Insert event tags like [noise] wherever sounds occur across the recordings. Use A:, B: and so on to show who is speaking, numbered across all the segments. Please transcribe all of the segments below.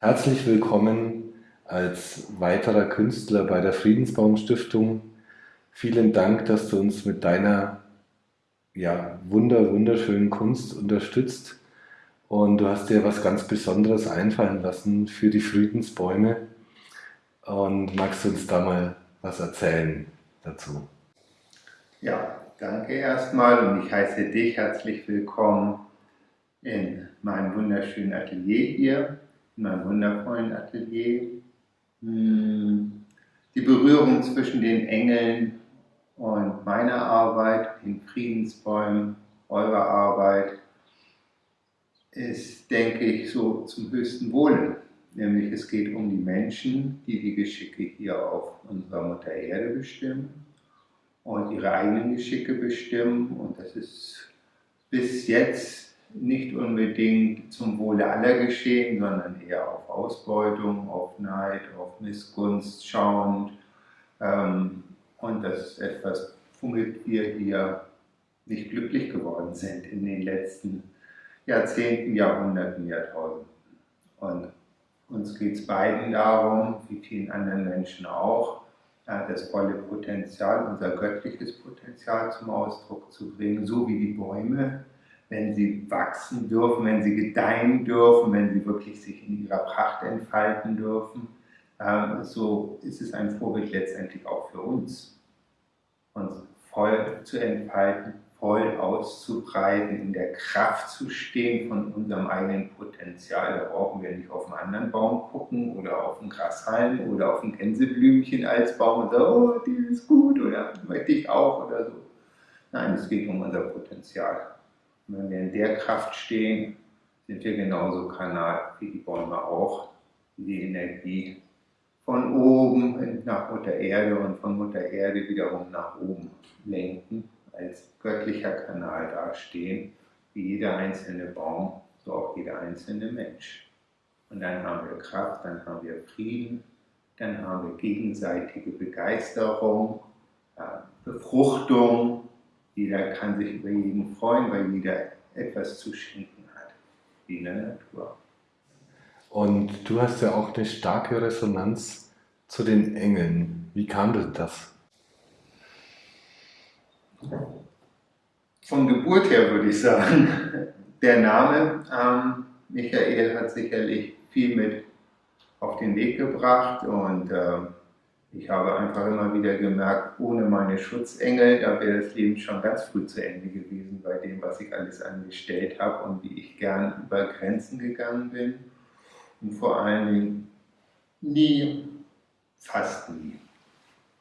A: Herzlich willkommen als weiterer Künstler bei der Friedensbaum Stiftung. Vielen Dank, dass du uns mit deiner ja, wunder, wunderschönen Kunst unterstützt. Und du hast dir was ganz Besonderes einfallen lassen für die Friedensbäume. Und magst du uns da mal was erzählen dazu?
B: Ja, danke erstmal und ich heiße dich herzlich willkommen in meinem wunderschönen Atelier hier, in meinem wundervollen Atelier. Hm, die Berührung zwischen den Engeln und meiner Arbeit, den Friedensbäumen, eurer Arbeit, ist, denke ich, so zum höchsten Wohle. Nämlich es geht um die Menschen, die die Geschicke hier auf unserer Mutter Erde bestimmen und ihre eigenen Geschicke bestimmen. Und das ist bis jetzt nicht unbedingt zum Wohle aller geschehen, sondern eher auf Ausbeutung, auf Neid, auf Missgunst schauend. Ähm, und das ist etwas, womit wir hier nicht glücklich geworden sind in den letzten Jahrzehnten, Jahrhunderten, Jahrtausenden. Und uns geht es beiden darum, wie vielen anderen Menschen auch, das volle Potenzial, unser göttliches Potenzial zum Ausdruck zu bringen, so wie die Bäume, wenn sie wachsen dürfen, wenn sie gedeihen dürfen, wenn sie wirklich sich in ihrer Pracht entfalten dürfen. Ähm, so ist es ein Vorbild letztendlich auch für uns, uns voll zu entfalten, voll auszubreiten, in der Kraft zu stehen von unserem eigenen Potenzial. Da brauchen wir nicht auf einen anderen Baum gucken oder auf einen Grashalm oder auf ein Gänseblümchen als Baum und sagen, oh, die ist gut oder möchte ich auch oder so. Nein, es geht um unser Potenzial. Und wenn wir in der Kraft stehen, sind wir genauso Kanal wie die Bäume auch, die die Energie von oben nach Mutter Erde und von Mutter Erde wiederum nach oben lenken als göttlicher Kanal dastehen, wie jeder einzelne Baum, so auch jeder einzelne Mensch. Und dann haben wir Kraft, dann haben wir Frieden, dann haben wir gegenseitige Begeisterung, Befruchtung. Jeder kann sich über jeden freuen, weil jeder etwas zu schenken hat, wie in der Natur.
A: Und du hast ja auch eine starke Resonanz zu den Engeln. Wie kam denn das?
B: Von Geburt her würde ich sagen, [laughs] der Name ähm, Michael hat sicherlich viel mit auf den Weg gebracht und äh, ich habe einfach immer wieder gemerkt, ohne meine Schutzengel, da wäre das Leben schon ganz früh zu Ende gewesen bei dem, was ich alles angestellt habe und wie ich gern über Grenzen gegangen bin. Und vor allen Dingen nie, fast nie.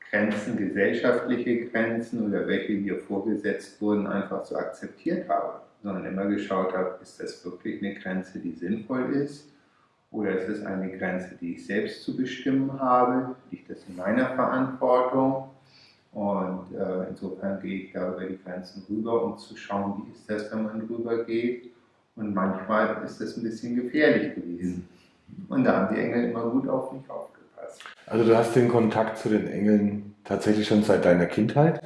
B: Grenzen, gesellschaftliche Grenzen oder welche mir vorgesetzt wurden, einfach so akzeptiert habe, sondern immer geschaut habe, ist das wirklich eine Grenze, die sinnvoll ist oder ist es eine Grenze, die ich selbst zu bestimmen habe, liegt das in meiner Verantwortung? Und äh, insofern gehe ich da über die Grenzen rüber, um zu schauen, wie ist das, wenn man rüber geht und manchmal ist das ein bisschen gefährlich gewesen. Und da haben die Engel immer gut auf mich aufgepasst.
A: Also du hast den Kontakt zu den Engeln tatsächlich schon seit deiner Kindheit?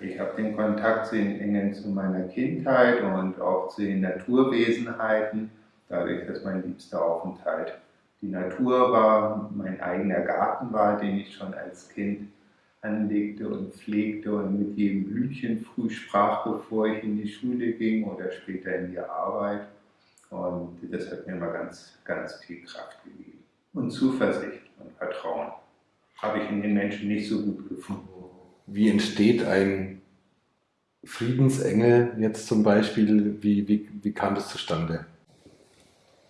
B: Ich habe den Kontakt zu den Engeln zu meiner Kindheit und auch zu den Naturwesenheiten, dadurch, dass mein liebster Aufenthalt die Natur war, mein eigener Garten war, den ich schon als Kind anlegte und pflegte und mit jedem Blümchen früh sprach, bevor ich in die Schule ging oder später in die Arbeit. Und das hat mir immer ganz, ganz viel Kraft gegeben. Und Zuversicht und Vertrauen habe ich in den Menschen nicht so gut gefunden.
A: Wie entsteht ein Friedensengel jetzt zum Beispiel? Wie, wie, wie kam das zustande?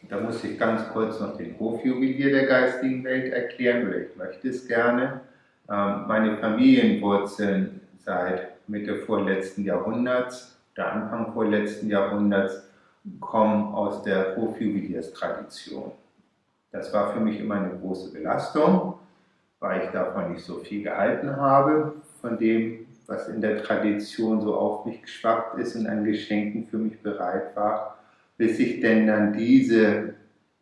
B: Da muss ich ganz kurz noch den Hofjuwelier der geistigen Welt erklären, oder ich möchte es gerne. Ähm, meine Familienwurzeln seit Mitte vorletzten Jahrhunderts, der Anfang vorletzten Jahrhunderts, kommen aus der Hofjuwelierstradition. Das war für mich immer eine große Belastung weil ich davon nicht so viel gehalten habe, von dem, was in der Tradition so auf mich geschwappt ist und an Geschenken für mich bereit war, bis ich denn dann diese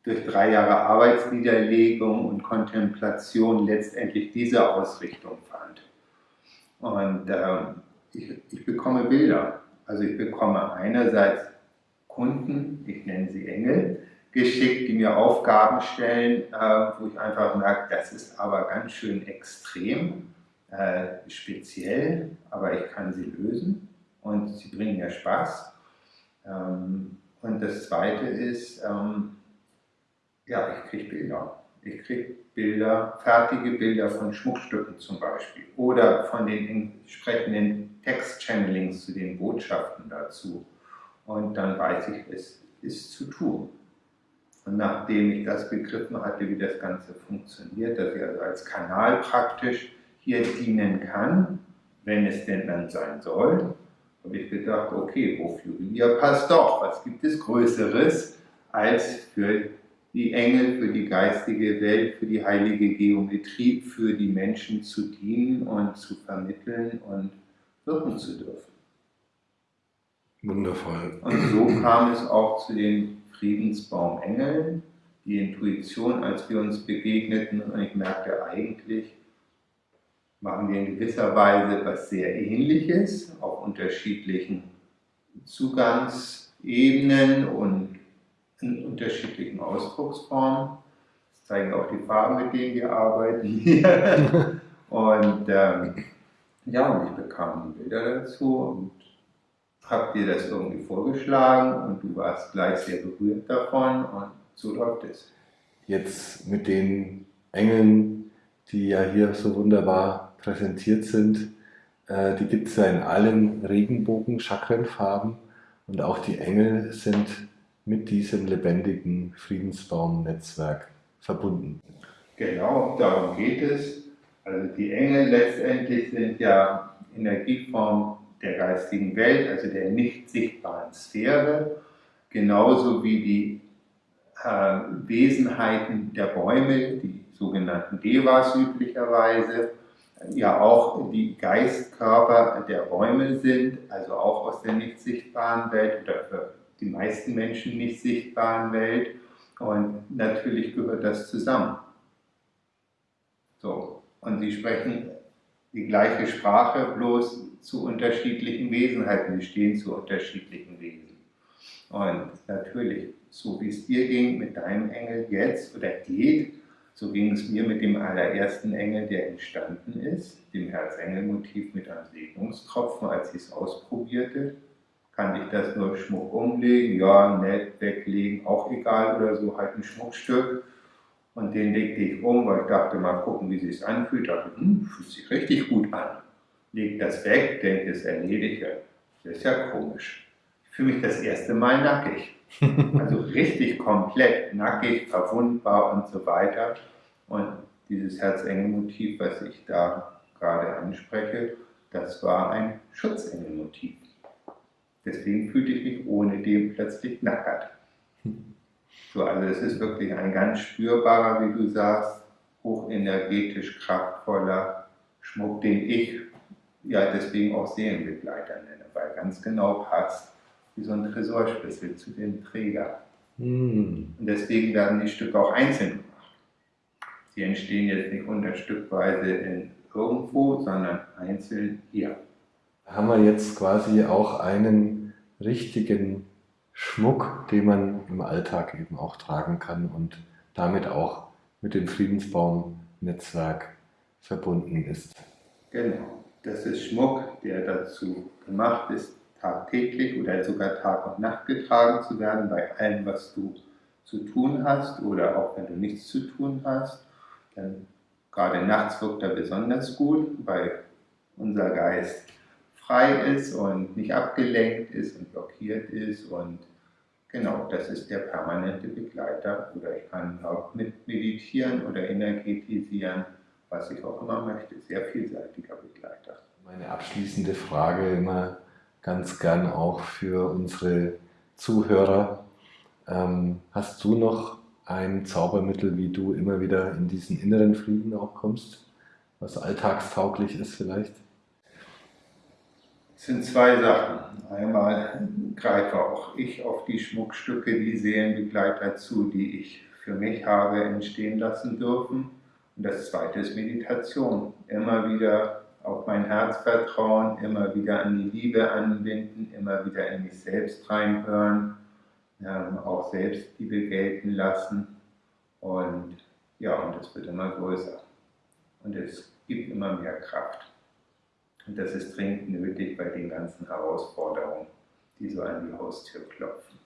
B: durch drei Jahre Arbeitsniederlegung und Kontemplation letztendlich diese Ausrichtung fand. Und äh, ich, ich bekomme Bilder. Also ich bekomme einerseits Kunden, ich nenne sie Engel, geschickt, die mir Aufgaben stellen, äh, wo ich einfach merke, das ist aber ganz schön extrem, äh, speziell, aber ich kann sie lösen und sie bringen mir Spaß. Ähm, und das Zweite ist, ähm, ja, ich kriege Bilder. Ich kriege Bilder, fertige Bilder von Schmuckstücken zum Beispiel oder von den entsprechenden Text-Channelings zu den Botschaften dazu. Und dann weiß ich, es ist zu tun. Und nachdem ich das begriffen hatte, wie das Ganze funktioniert, dass ich also als Kanal praktisch hier dienen kann, wenn es denn dann sein soll, habe ich gedacht, okay, wofür hier passt doch, was gibt es Größeres als für die Engel, für die geistige Welt, für die heilige Geometrie, für die Menschen zu dienen und zu vermitteln und wirken zu dürfen.
A: Wundervoll.
B: Und so kam es auch zu den Friedensbaumengeln, die Intuition, als wir uns begegneten und ich merkte eigentlich, machen wir in gewisser Weise was sehr Ähnliches auf unterschiedlichen Zugangsebenen und in unterschiedlichen Ausdrucksformen. Das zeigen auch die Farben, mit denen wir arbeiten hier. [laughs] und ähm, ja, und ich bekam Bilder dazu und habe dir das irgendwie vorgeschlagen und du warst gleich sehr berührt davon und so läuft es.
A: Jetzt mit den Engeln, die ja hier so wunderbar präsentiert sind, äh, die gibt es ja in allen Regenbogen-Chakrenfarben und auch die Engel sind mit diesem lebendigen Friedensbaum-Netzwerk verbunden.
B: Genau, darum geht es. Also die Engel letztendlich sind ja Energieform der geistigen Welt, also der nicht sichtbaren Sphäre, genauso wie die äh, Wesenheiten der Bäume, die sogenannten Devas üblicherweise, ja auch die Geistkörper der Bäume sind, also auch aus der nicht sichtbaren Welt oder für die meisten Menschen nicht sichtbaren Welt. Und natürlich gehört das zusammen. So, und sie sprechen die gleiche Sprache, bloß zu unterschiedlichen Wesenheiten. Sie stehen zu unterschiedlichen Wesen. Und natürlich, so wie es dir ging mit deinem Engel jetzt oder geht, so ging es mir mit dem allerersten Engel, der entstanden ist, dem Herzengelmotiv mit einem Segnungstropfen, als ich es ausprobierte. Kann ich das nur Schmuck umlegen? Ja, nett, weglegen, auch egal oder so, halt ein Schmuckstück. Und den legte ich um, weil ich dachte, mal gucken, wie sich anfühlt. Ich hm, fühlt sich richtig gut an. Leg das weg, denke, es erledigt. Das ist ja komisch. Fühle mich das erste Mal nackig. [laughs] Also richtig komplett nackig, verwundbar und so weiter. Und dieses Herzengelmotiv, was ich da gerade anspreche, das war ein Schutzengelmotiv. Deswegen fühlte ich mich ohne dem plötzlich nackert. So, also es ist wirklich ein ganz spürbarer, wie du sagst, hochenergetisch kraftvoller Schmuck, den ich ja deswegen auch Seelenbegleiter nenne, weil ganz genau passt wie so ein Tresorschlüssel zu dem Träger. Mm. Und deswegen werden die Stücke auch einzeln gemacht. Sie entstehen jetzt nicht unterstückweise in irgendwo, sondern einzeln hier.
A: Haben wir jetzt quasi auch einen richtigen Schmuck, den man im Alltag eben auch tragen kann und damit auch mit dem Friedensbaum-Netzwerk verbunden ist.
B: Genau, das ist Schmuck, der dazu gemacht ist, tagtäglich oder sogar Tag und Nacht getragen zu werden bei allem, was du zu tun hast oder auch wenn du nichts zu tun hast. Denn gerade nachts wirkt er besonders gut, weil unser Geist frei ist und nicht abgelenkt ist und blockiert ist und genau, das ist der permanente Begleiter oder ich kann auch mit meditieren oder energetisieren, was ich auch immer möchte, sehr vielseitiger Begleiter.
A: Meine abschließende Frage immer ganz gern auch für unsere Zuhörer. Ähm, hast du noch ein Zaubermittel, wie du immer wieder in diesen inneren Frieden auch kommst, was alltagstauglich ist vielleicht?
B: Es sind zwei Sachen. Einmal greife auch ich auf die Schmuckstücke, die Seelenbegleiter zu, die ich für mich habe entstehen lassen dürfen. Und das zweite ist Meditation. Immer wieder auf mein Herz vertrauen, immer wieder an die Liebe anbinden, immer wieder in mich selbst reinhören ja, auch Selbstliebe gelten lassen. Und ja, und das wird immer größer. Und es gibt immer mehr Kraft. Und das ist dringend nötig bei den ganzen Herausforderungen, die so an die Haustür klopfen.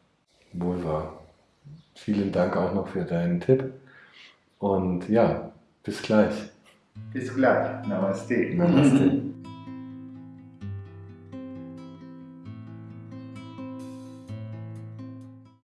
A: Wohl wahr. Vielen Dank auch noch für deinen Tipp. Und ja, bis gleich.
B: Bis gleich. Namaste.
A: Namaste.